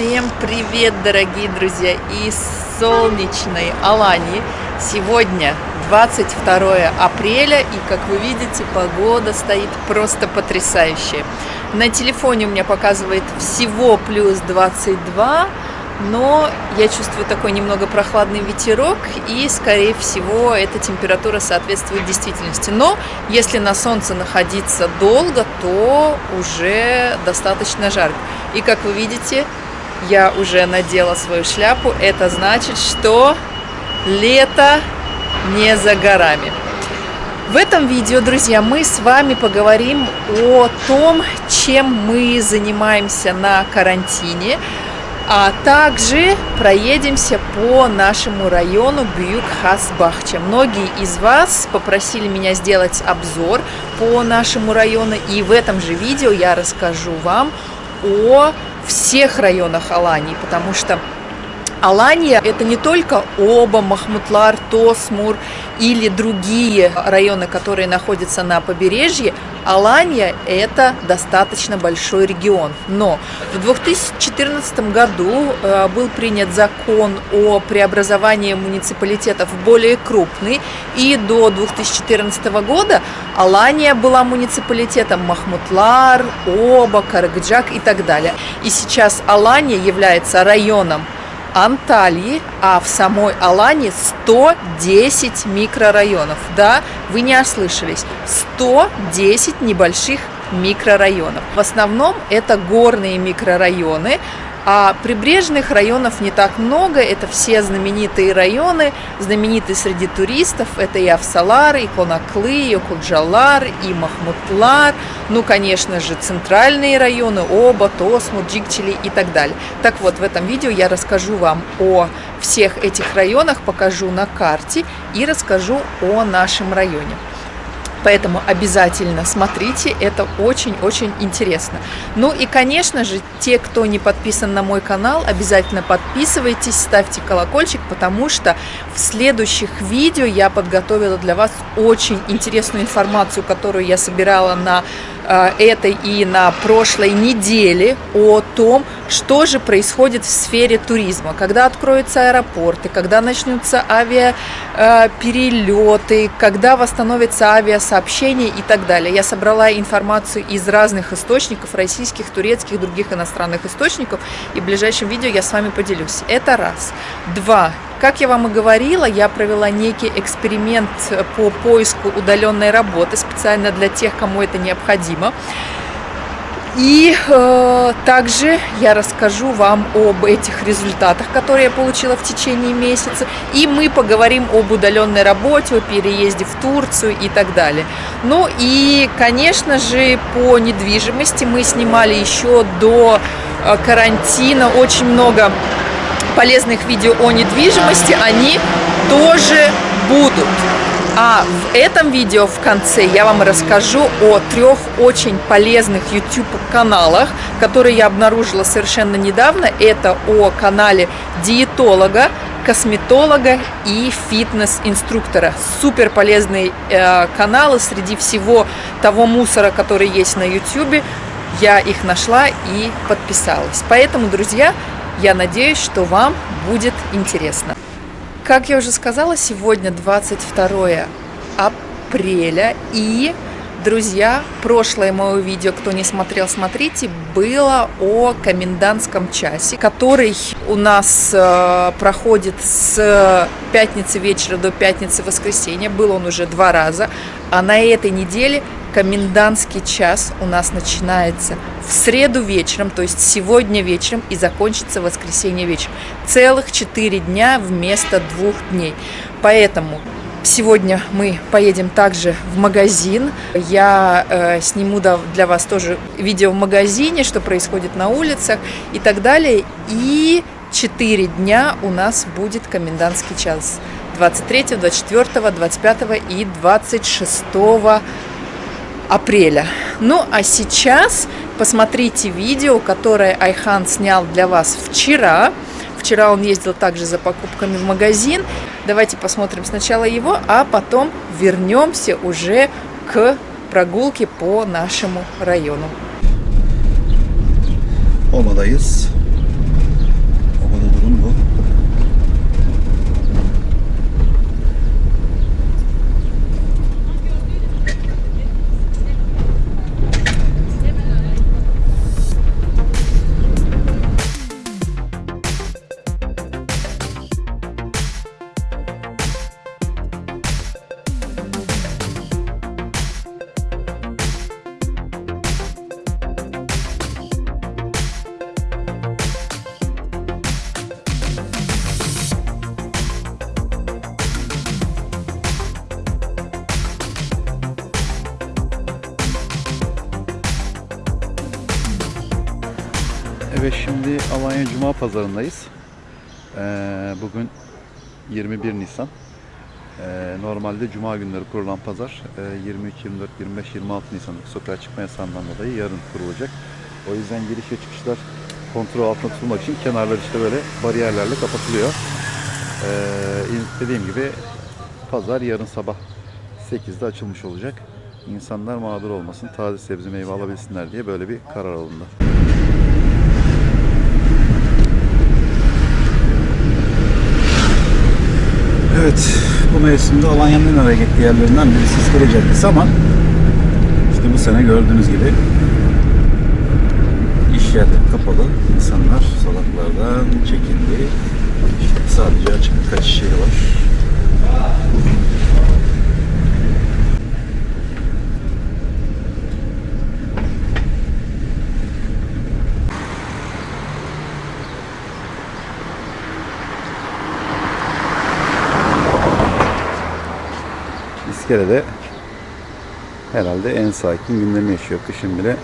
Всем привет, дорогие друзья, из солнечной Алании. Сегодня 22 апреля, и, как вы видите, погода стоит просто потрясающая. На телефоне у меня показывает всего плюс 22, но я чувствую такой немного прохладный ветерок, и, скорее всего, эта температура соответствует действительности. Но если на солнце находиться долго, то уже достаточно жарко. И, как вы видите, я уже надела свою шляпу. Это значит, что лето не за горами. В этом видео, друзья, мы с вами поговорим о том, чем мы занимаемся на карантине, а также проедемся по нашему району Бьюк-Хасбахча. Многие из вас попросили меня сделать обзор по нашему району, и в этом же видео я расскажу вам о всех районах Алании, потому что Алания – это не только Оба, Махмутлар, Тосмур или другие районы, которые находятся на побережье. Алания – это достаточно большой регион. Но в 2014 году э, был принят закон о преобразовании муниципалитетов в более крупный, и до 2014 года Алания была муниципалитетом Махмутлар, Оба, Карагаджак и так далее. И сейчас Алания является районом Анталии, а в самой Алане 110 микрорайонов. Да, вы не ослышались, 110 небольших микрорайонов. В основном это горные микрорайоны, а прибрежных районов не так много, это все знаменитые районы, знаменитые среди туристов, это и Авсалар, и Конаклы, и Куджалар, и Махмутлар, ну, конечно же, центральные районы, Оба, Тосму, Джикчили и так далее. Так вот, в этом видео я расскажу вам о всех этих районах, покажу на карте и расскажу о нашем районе. Поэтому обязательно смотрите, это очень-очень интересно. Ну и, конечно же, те, кто не подписан на мой канал, обязательно подписывайтесь, ставьте колокольчик, потому что в следующих видео я подготовила для вас очень интересную информацию, которую я собирала на Э, этой и на прошлой неделе о том, что же происходит в сфере туризма, когда откроются аэропорты, когда начнутся авиаперелеты, э, когда восстановятся авиасообщения и так далее. Я собрала информацию из разных источников, российских, турецких, других иностранных источников, и в ближайшем видео я с вами поделюсь. Это раз. Два. Как я вам и говорила, я провела некий эксперимент по поиску удаленной работы специально для тех, кому это необходимо. И э, также я расскажу вам об этих результатах, которые я получила в течение месяца. И мы поговорим об удаленной работе, о переезде в Турцию и так далее. Ну и, конечно же, по недвижимости мы снимали еще до э, карантина очень много полезных видео о недвижимости, они тоже будут. А в этом видео в конце я вам расскажу о трех очень полезных YouTube каналах, которые я обнаружила совершенно недавно. Это о канале диетолога, косметолога и фитнес-инструктора. Супер полезные э, каналы среди всего того мусора, который есть на YouTube. Я их нашла и подписалась. Поэтому, друзья, я надеюсь, что вам будет интересно. Как я уже сказала, сегодня 22 апреля и Друзья, прошлое мое видео, кто не смотрел, смотрите, было о комендантском часе, который у нас э, проходит с пятницы вечера до пятницы воскресенья. Был он уже два раза. А на этой неделе комендантский час у нас начинается в среду вечером, то есть сегодня вечером и закончится в воскресенье вечером. Целых четыре дня вместо двух дней. Поэтому Сегодня мы поедем также в магазин. Я э, сниму для вас тоже видео в магазине, что происходит на улицах и так далее. И 4 дня у нас будет комендантский час. 23, 24, 25 и 26 апреля. Ну а сейчас посмотрите видео, которое Айхан снял для вас вчера. Вчера он ездил также за покупками в магазин. Давайте посмотрим сначала его, а потом вернемся уже к прогулке по нашему району. Olmadayız. Cuma Pazarındayız. Ee, bugün 21 Nisan. Ee, normalde Cuma günleri kurulan pazar e, 23, 24, 25, 26 Nisan'daki sokağa çıkma yasağından dolayı yarın kurulacak. O yüzden giriş ve çıkışlar kontrol altında tutulmak için kenarlar işte böyle bariyerlerle kapatılıyor. Ee, dediğim gibi pazar yarın sabah 8'de açılmış olacak. İnsanlar mağdur olmasın, taze sebze meyve alabilsinler diye böyle bir karar alındı. Evet, bu mevsimde Alanya'nın en hareketli yerlerinden birisi İskele ama işte bu sene gördüğünüz gibi iş yerleri kapalı, insanlar sokaklardan çekildi. İşte sadece açık birkaç şey var. İskele'de herhalde en sakin günlerini yaşıyor. Kışın bile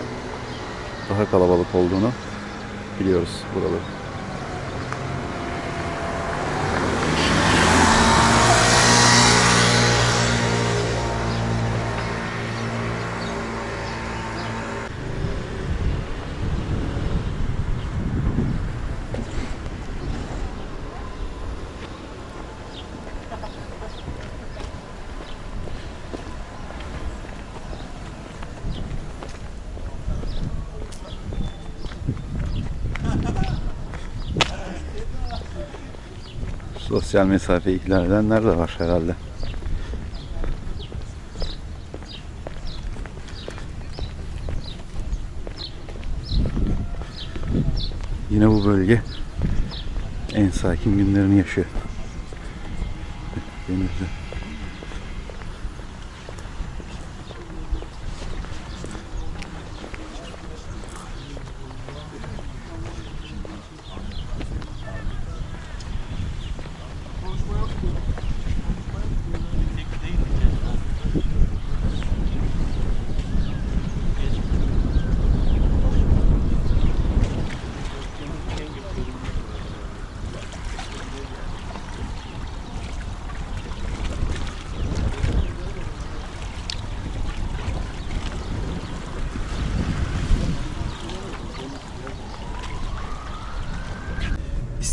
daha kalabalık olduğunu biliyoruz buraları. Sosyal mesafe ihlal edenler de var herhalde. Yine bu bölge en sakin günlerini yaşıyor. Denizli.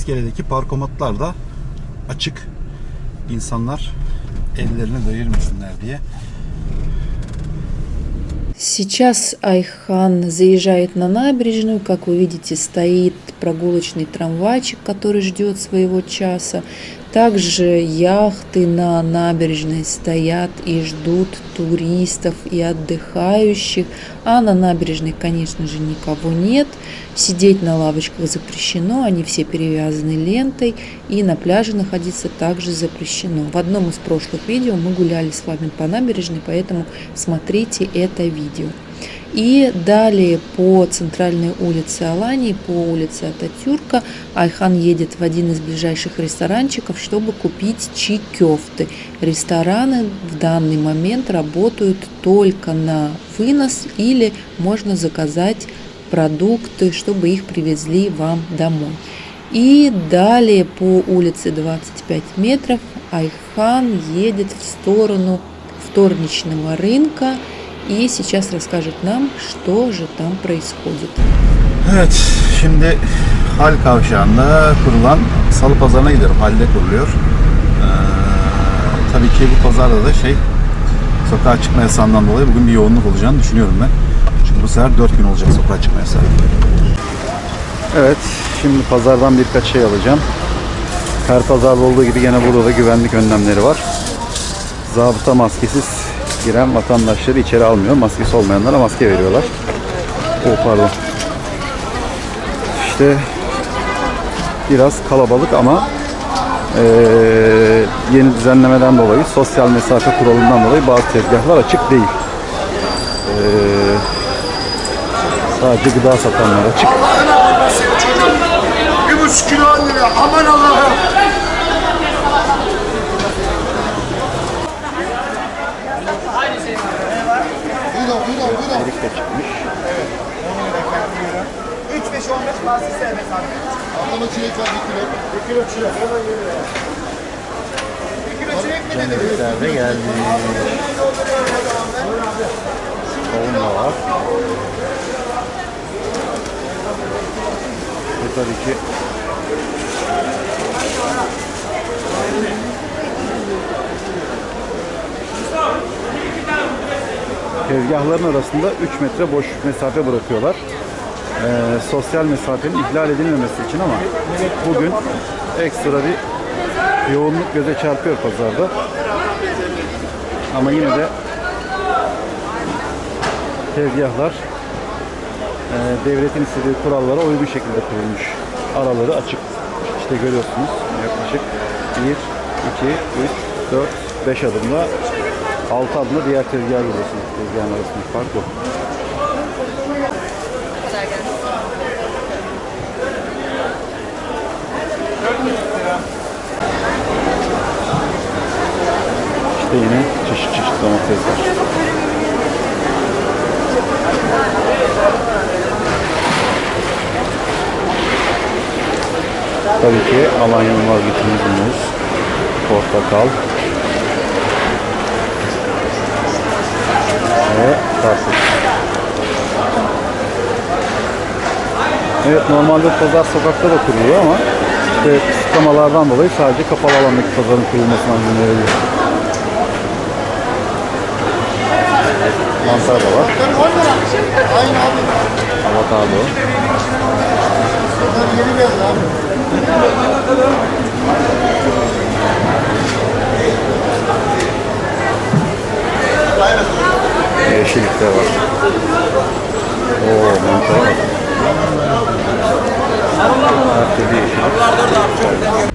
İskele'deki parkomatlar da açık. İnsanlar ellerini değirmesinler diye. Сейчас Айхан заезжает на набережную. Как вы видите, стоит прогулочный трамвайчик, который ждет своего часа. Также яхты на набережной стоят и ждут туристов и отдыхающих. А на набережной, конечно же, никого нет. Сидеть на лавочках запрещено, они все перевязаны лентой. И на пляже находиться также запрещено. В одном из прошлых видео мы гуляли с вами по набережной, поэтому смотрите это видео. И далее по центральной улице Алании, по улице Ататюрка, Айхан едет в один из ближайших ресторанчиков, чтобы купить чикёфты. Рестораны в данный момент работают только на вынос или можно заказать продукты, чтобы их привезли вам домой. И далее по улице 25 метров Айхан едет в сторону вторничного рынка и сейчас расскажет нам, что же там происходит. Evet, şimdi Hal Kavşağı'nda kurulan salı pazarına gidiyorum. Halde kuruluyor. Ee, tabii ki bu pazarda da şey sokağa çıkma yasağından dolayı bugün bir yoğunluk olacağını düşünüyorum ben. Çünkü bu sefer 4 gün olacak sokağa çıkma yasağı. Evet, şimdi pazardan birkaç şey alacağım. Her pazarda olduğu gibi gene burada da güvenlik önlemleri var. Zabıta maskesiz giren vatandaşları içeri almıyor. Maskesi olmayanlara maske veriyorlar. Oh pardon. İşte biraz kalabalık ama eee, yeni düzenlemeden dolayı sosyal mesafe kuralından dolayı bazı tezgahlar açık değil. Eee, sadece gıda satanlar açık. Bir buçuk kilo lira. Aman Allah'ım. Buyurun, buyurun, buyurun. Erik de çıkmış. 5 15 bazı sevmek abi. Ablama çilek var 1 kilo. 1 kilo çilek. Hemen geliyor. 1 kilo çilek mi dedin? Cennetler de geldi. Kavun da var. Ve tabii ki Tezgahların arasında 3 metre boş mesafe bırakıyorlar. Ee, sosyal mesafenin ihlal edilmemesi için ama bugün ekstra bir yoğunluk göze çarpıyor pazarda. Ama yine de tezgahlar e, devletin istediği kurallara uygun şekilde kurulmuş. Araları açık. İşte görüyorsunuz yaklaşık 1, 2, 3, 4, 5 adımla Altı adımda diğer tezgah görüyorsunuz. Tezgahın arasındaki fark yok. İşte yine çeşit çeşit domatesler. Tabii ki Alanya'nın vazgeçilmez muz, portakal, karpuz. Evet normalde pazar sokakta da kuruluyor ama işte kısıtlamalardan dolayı sadece kapalı alandaki pazarın kurulmasına izin veriliyor. Mantar da var. Avokado. Yeni. Yeşillik de var. Oo mantar var. Her türlü yeşillik.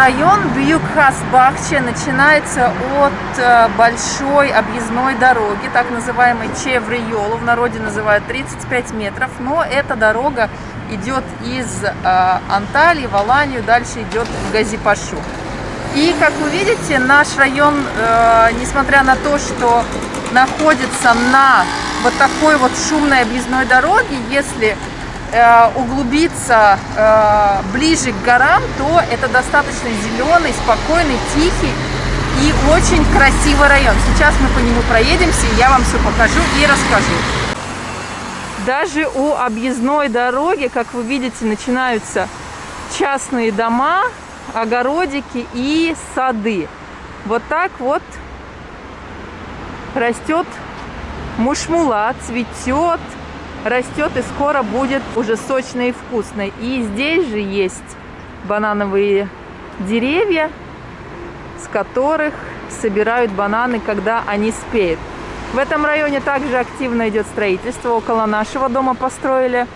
Район Бьюк-Хас-Бахче начинается от э, большой объездной дороги, так называемой Чевриолу, в народе называют 35 метров, но эта дорога идет из э, Анталии в Аланию, дальше идет в Газипашу. И, как вы видите, наш район, э, несмотря на то, что находится на вот такой вот шумной объездной дороге, если углубиться э, ближе к горам, то это достаточно зеленый, спокойный, тихий и очень красивый район. Сейчас мы по нему проедемся, и я вам все покажу и расскажу. Даже у объездной дороги, как вы видите, начинаются частные дома, огородики и сады. Вот так вот растет мушмула, цветет, растет и скоро будет уже сочной и вкусной. И здесь же есть банановые деревья, с которых собирают бананы, когда они спеют. В этом районе также активно идет строительство. Около нашего дома построили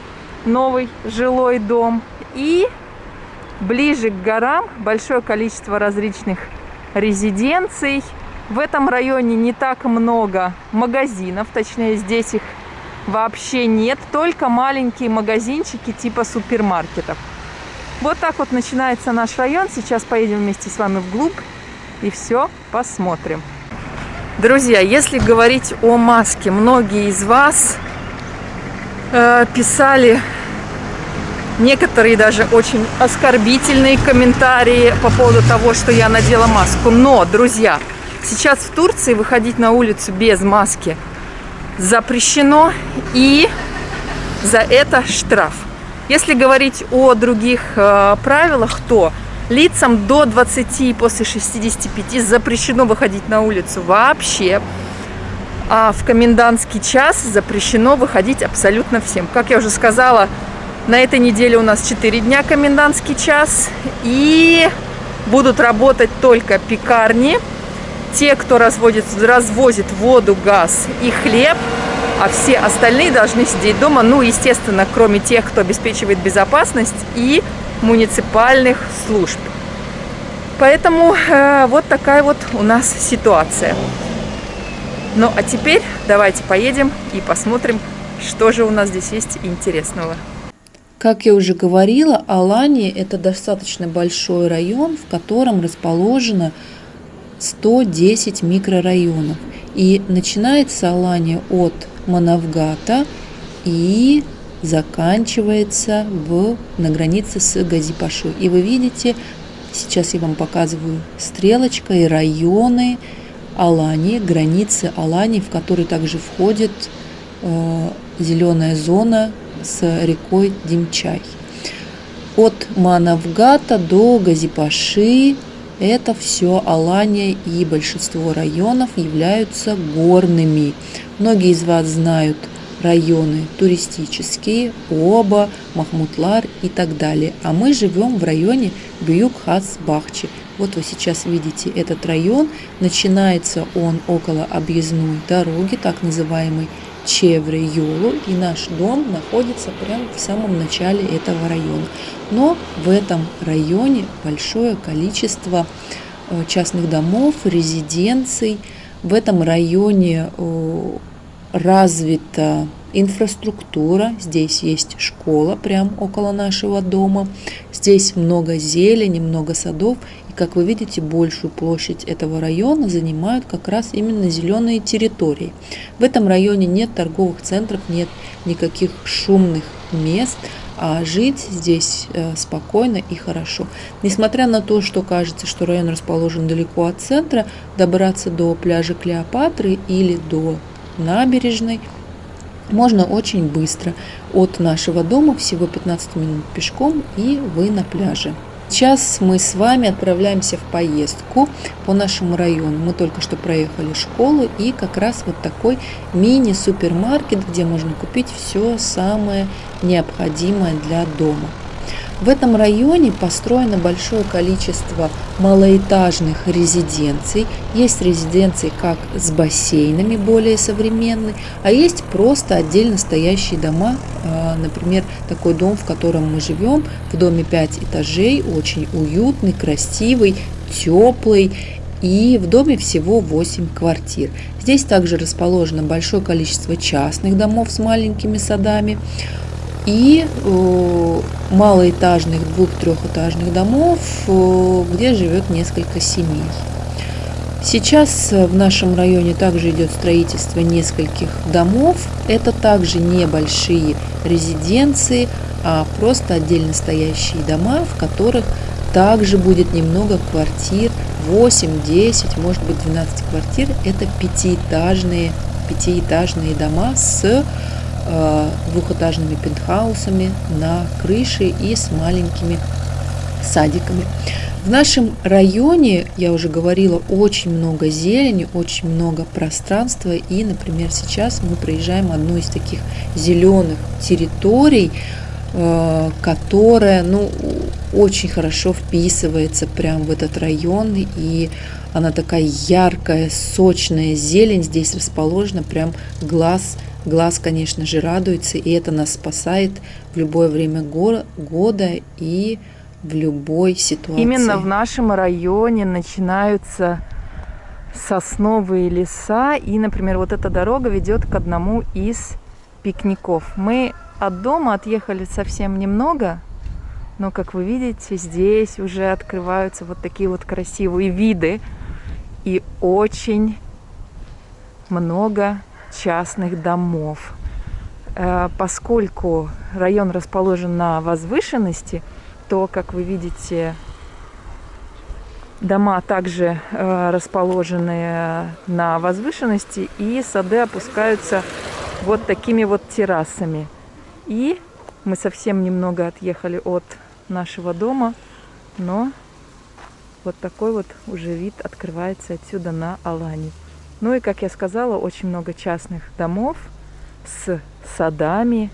новый жилой дом. И ближе к горам большое количество различных резиденций. В этом районе не так много магазинов, точнее здесь их вообще нет, только маленькие магазинчики типа супермаркетов. Вот так вот начинается наш район. Сейчас поедем вместе с вами вглубь и все посмотрим. Друзья, если говорить о маске, многие из вас э, писали некоторые даже очень оскорбительные комментарии по поводу того, что я надела маску. Но, друзья, сейчас в Турции выходить на улицу без маски запрещено и за это штраф. Если говорить о других э, правилах, то лицам до 20 и после 65 запрещено выходить на улицу вообще. А в комендантский час запрещено выходить абсолютно всем. Как я уже сказала, на этой неделе у нас 4 дня комендантский час. И будут работать только пекарни, те, кто разводит, развозит воду, газ и хлеб, а все остальные должны сидеть дома, ну, естественно, кроме тех, кто обеспечивает безопасность и муниципальных служб. Поэтому э, вот такая вот у нас ситуация. Ну, а теперь давайте поедем и посмотрим, что же у нас здесь есть интересного. Как я уже говорила, Алания – это достаточно большой район, в котором расположено 110 микрорайонов. И начинается Алания от Манавгата и заканчивается в, на границе с Газипашой. И вы видите, сейчас я вам показываю стрелочкой районы Алании, границы Алании, в которые также входит э, зеленая зона с рекой Димчай. От Манавгата до Газипаши это все Алания и большинство районов являются горными. Многие из вас знают районы туристические, Оба, Махмутлар и так далее. А мы живем в районе Бьюк-Хас-Бахчи. Вот вы сейчас видите этот район. Начинается он около объездной дороги, так называемой Чевре Юлу, и наш дом находится прямо в самом начале этого района. Но в этом районе большое количество э, частных домов, резиденций. В этом районе э, развита инфраструктура. Здесь есть школа прямо около нашего дома. Здесь много зелени, много садов. Как вы видите, большую площадь этого района занимают как раз именно зеленые территории. В этом районе нет торговых центров, нет никаких шумных мест а жить здесь э, спокойно и хорошо. Несмотря на то, что кажется, что район расположен далеко от центра, добраться до пляжа Клеопатры или до набережной можно очень быстро. От нашего дома всего 15 минут пешком и вы на пляже. Сейчас мы с вами отправляемся в поездку по нашему району. Мы только что проехали школу и как раз вот такой мини-супермаркет, где можно купить все самое необходимое для дома. В этом районе построено большое количество малоэтажных резиденций. Есть резиденции как с бассейнами более современные, а есть просто отдельно стоящие дома. А, например, такой дом, в котором мы живем, в доме 5 этажей, очень уютный, красивый, теплый. И в доме всего 8 квартир. Здесь также расположено большое количество частных домов с маленькими садами и э, малоэтажных двух-трехэтажных домов, э, где живет несколько семей. Сейчас в нашем районе также идет строительство нескольких домов. Это также небольшие резиденции, а просто отдельно стоящие дома, в которых также будет немного квартир, 8, 10, может быть 12 квартир. Это пятиэтажные, пятиэтажные дома с Э, двухэтажными пентхаусами на крыше и с маленькими садиками. В нашем районе, я уже говорила, очень много зелени, очень много пространства. И, например, сейчас мы проезжаем одну из таких зеленых территорий, э, которая ну, очень хорошо вписывается прямо в этот район. И она такая яркая, сочная зелень здесь расположена, прям глаз Глаз, конечно же, радуется, и это нас спасает в любое время года и в любой ситуации. Именно в нашем районе начинаются сосновые леса, и, например, вот эта дорога ведет к одному из пикников. Мы от дома отъехали совсем немного, но, как вы видите, здесь уже открываются вот такие вот красивые виды и очень много частных домов. Э, поскольку район расположен на возвышенности, то, как вы видите, дома также э, расположены на возвышенности, и сады опускаются вот такими вот террасами. И мы совсем немного отъехали от нашего дома, но вот такой вот уже вид открывается отсюда на Алани. Ну и, как я сказала, очень много частных домов с садами,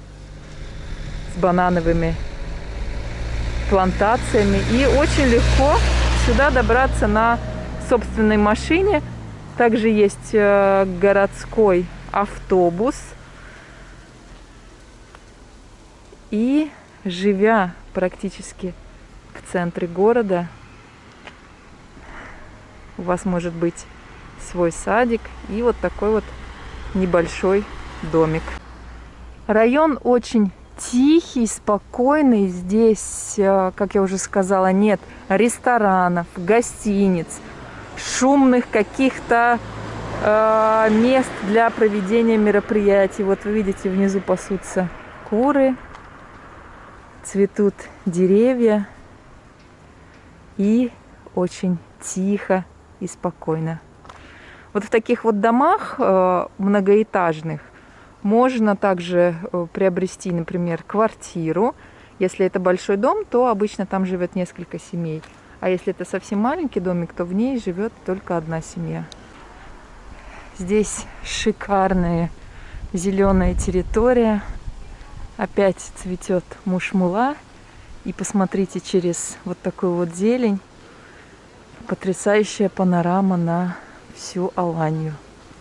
с банановыми плантациями. И очень легко сюда добраться на собственной машине. Также есть э, городской автобус. И живя практически в центре города, у вас может быть свой садик и вот такой вот небольшой домик. Район очень тихий, спокойный. Здесь, э, как я уже сказала, нет ресторанов, гостиниц, шумных каких-то э, мест для проведения мероприятий. Вот вы видите, внизу пасутся куры, цветут деревья и очень тихо и спокойно. Вот в таких вот домах э, многоэтажных можно также э, приобрести, например, квартиру. Если это большой дом, то обычно там живет несколько семей. А если это совсем маленький домик, то в ней живет только одна семья. Здесь шикарная зеленая территория. Опять цветет мушмула. И посмотрите через вот такую вот зелень. Потрясающая панорама на всю Аланию.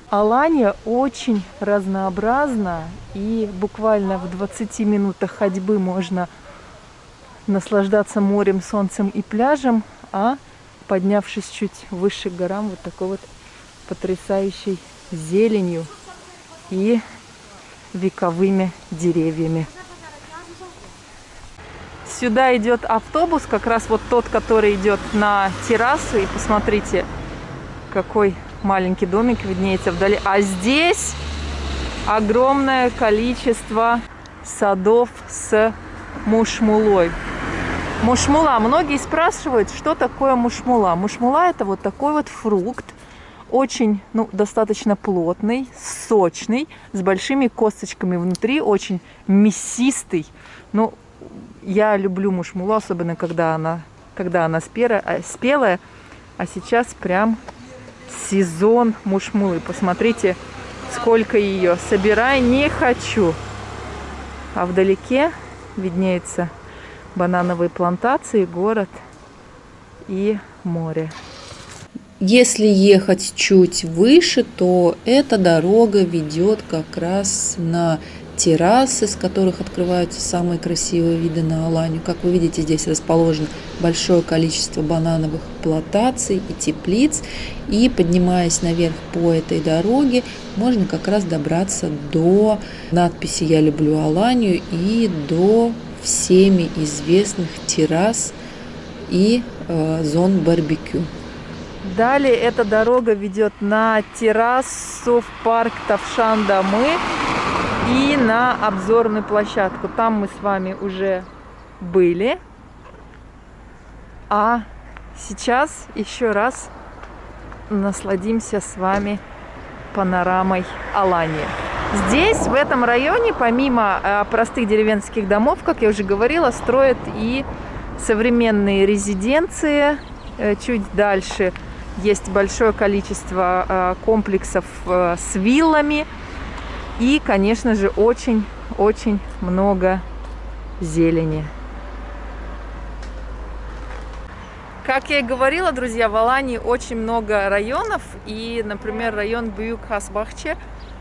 Алания очень разнообразна, и буквально в 20 минутах ходьбы можно наслаждаться морем, солнцем и пляжем, а поднявшись чуть выше горам, вот такой вот потрясающей зеленью и вековыми деревьями. Сюда идет автобус, как раз вот тот, который идет на террасу. И посмотрите, какой маленький домик виднеется вдали. А здесь огромное количество садов с мушмулой. Мушмула. Многие спрашивают, что такое мушмула. Мушмула это вот такой вот фрукт, очень, ну, достаточно плотный, сочный, с большими косточками внутри, очень мясистый. Ну, я люблю мушмулу, особенно когда она, когда она спелая, спелая. А сейчас прям сезон мушмулы. Посмотрите, сколько ее. Собирай не хочу. А вдалеке виднеются банановые плантации, город и море. Если ехать чуть выше, то эта дорога ведет как раз на террасы, с которых открываются самые красивые виды на Аланию. Как вы видите, здесь расположено большое количество банановых плантаций и теплиц. И поднимаясь наверх по этой дороге, можно как раз добраться до надписи «Я люблю Аланию» и до всеми известных террас и э, зон барбекю. Далее эта дорога ведет на террасу в парк Тавшан-Дамы и на обзорную площадку. Там мы с вами уже были. А сейчас еще раз насладимся с вами панорамой Алании. Здесь, в этом районе, помимо э, простых деревенских домов, как я уже говорила, строят и современные резиденции. Э, чуть дальше есть большое количество э, комплексов с виллами – и, конечно же, очень-очень много зелени. Как я и говорила, друзья, в Алании очень много районов. И, например, район Бююк-Хасбахче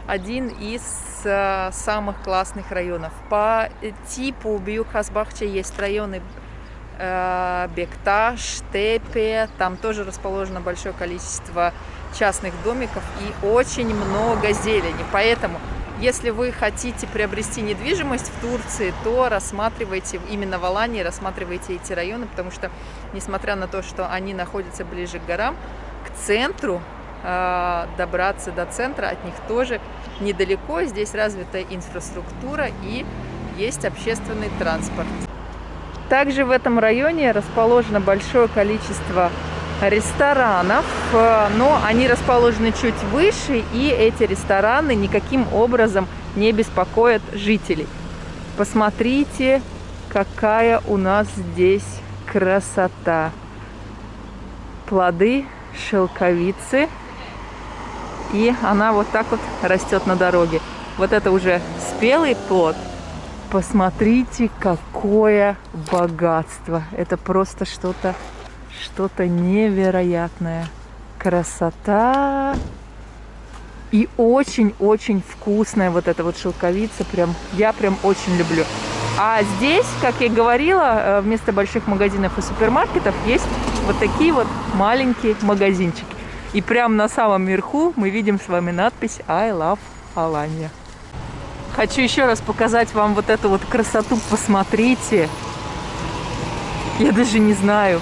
один из э, самых классных районов. По типу Бююк-Хасбахче есть районы э, Бекташ, Тепе. Там тоже расположено большое количество частных домиков и очень много зелени. Поэтому если вы хотите приобрести недвижимость в Турции, то рассматривайте, именно в Алании рассматривайте эти районы, потому что, несмотря на то, что они находятся ближе к горам, к центру, а, добраться до центра от них тоже недалеко. Здесь развита инфраструктура и есть общественный транспорт. Также в этом районе расположено большое количество ресторанов, э, но они расположены чуть выше, и эти рестораны никаким образом не беспокоят жителей. Посмотрите, какая у нас здесь красота. Плоды шелковицы, и она вот так вот растет на дороге. Вот это уже спелый плод. Посмотрите, какое богатство. Это просто что-то что-то невероятное. Красота. И очень-очень вкусная вот эта вот шелковица. Прям, я прям очень люблю. А здесь, как я говорила, э, вместо больших магазинов и супермаркетов есть вот такие вот маленькие магазинчики. И прямо на самом верху мы видим с вами надпись I love Alanya. Хочу еще раз показать вам вот эту вот красоту. Посмотрите. Я даже не знаю,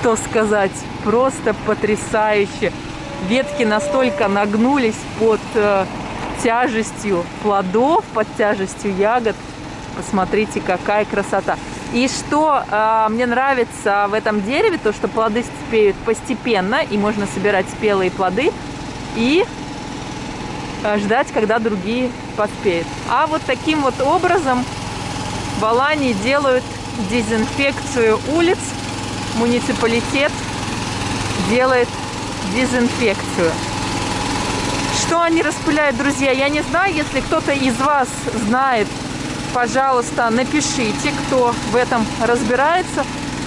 что сказать. Просто потрясающе. Ветки настолько нагнулись под э, тяжестью плодов, под тяжестью ягод. Посмотрите, какая красота. И что э, мне нравится в этом дереве, то что плоды спеют постепенно, и можно собирать спелые плоды и э, ждать, когда другие поспеют. А вот таким вот образом в Алании делают дезинфекцию улиц. Муниципалитет делает дезинфекцию. Что они распыляют, друзья, я не знаю. Если кто-то из вас знает, пожалуйста, напишите, кто в этом разбирается.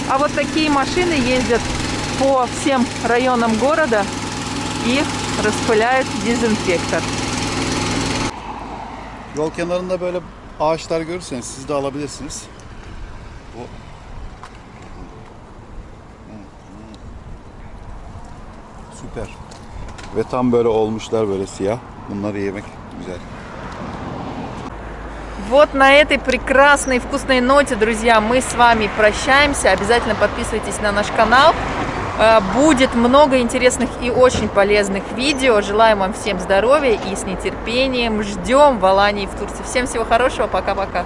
А вот такие машины ездят по всем районам города и распыляют дезинфектор. Yol kenarında böyle ağaçlar görürseniz siz de alabilirsiniz. Süper. Ve tam böyle olmuşlar böyle siyah. Bunları yemek güzel. Вот на этой прекрасной вкусной ноте, друзья, мы с вами прощаемся. Обязательно подписывайтесь на наш канал. Э, Будет много интересных и очень полезных видео. Желаем вам всем здоровья и с нетерпением ждем в Алании в Турции. Всем всего хорошего. Пока-пока.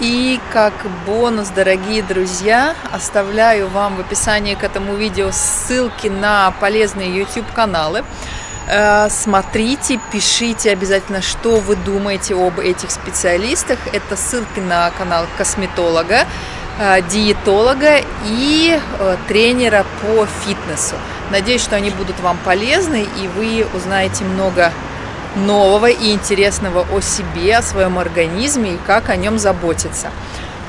И как бонус, дорогие друзья, оставляю вам в описании к этому видео ссылки на полезные YouTube каналы. Э, Смотрите, пишите обязательно, что вы думаете об этих специалистах. Это ссылки на канал косметолога, э, диетолога и э, тренера по фитнесу. Надеюсь, что они будут вам полезны и вы узнаете много нового и интересного о себе, о своем организме и как о нем заботиться.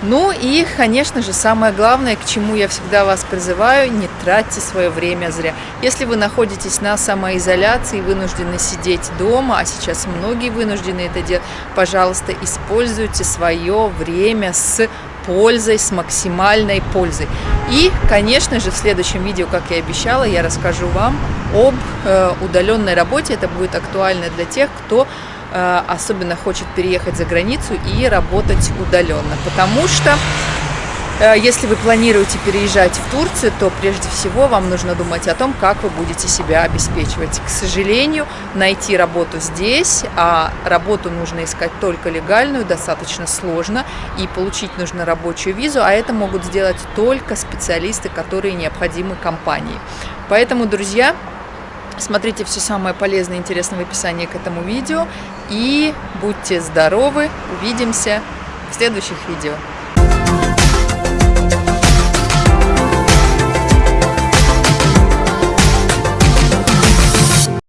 Ну и, конечно же, самое главное, к чему я всегда вас призываю, не тратьте свое время зря. Если вы находитесь на самоизоляции, вынуждены сидеть дома, а сейчас многие вынуждены это делать, пожалуйста, используйте свое время с пользой, с максимальной пользой. И, конечно же, в следующем видео, как я обещала, я расскажу вам об э, удаленной работе. Это будет актуально для тех, кто э, особенно хочет переехать за границу и работать удаленно. Потому что если вы планируете переезжать в Турцию, то прежде всего вам нужно думать о том, как вы будете себя обеспечивать. К сожалению, найти работу здесь, а работу нужно искать только легальную, достаточно сложно, и получить нужно рабочую визу, а это могут сделать только специалисты, которые необходимы компании. Поэтому, друзья, Смотрите все самое полезное и интересное в описании к этому видео. И будьте здоровы. Увидимся в следующих видео.